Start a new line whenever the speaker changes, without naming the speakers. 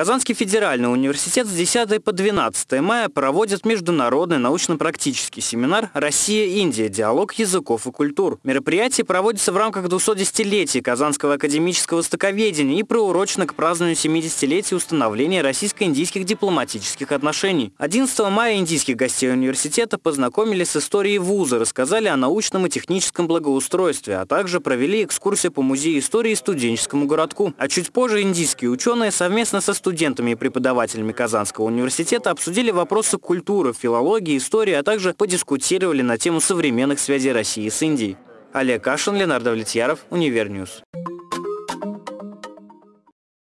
Казанский федеральный университет с 10 по 12 мая проводит международный научно-практический семинар «Россия-Индия. Диалог языков и культур». Мероприятие проводится в рамках 210-летия Казанского академического востоковедения и приурочено к празднованию 70-летия установления российско-индийских дипломатических отношений. 11 мая индийских гостей университета познакомили с историей вуза, рассказали о научном и техническом благоустройстве, а также провели экскурсию по музею истории студенческому городку. А чуть позже индийские ученые совместно со студентами и преподавателями Казанского университета обсудили вопросы культуры, филологии, истории, а также подискутировали на тему современных связей России с Индией. Олег Кашин, Ленардо Влетьяров, Univer News.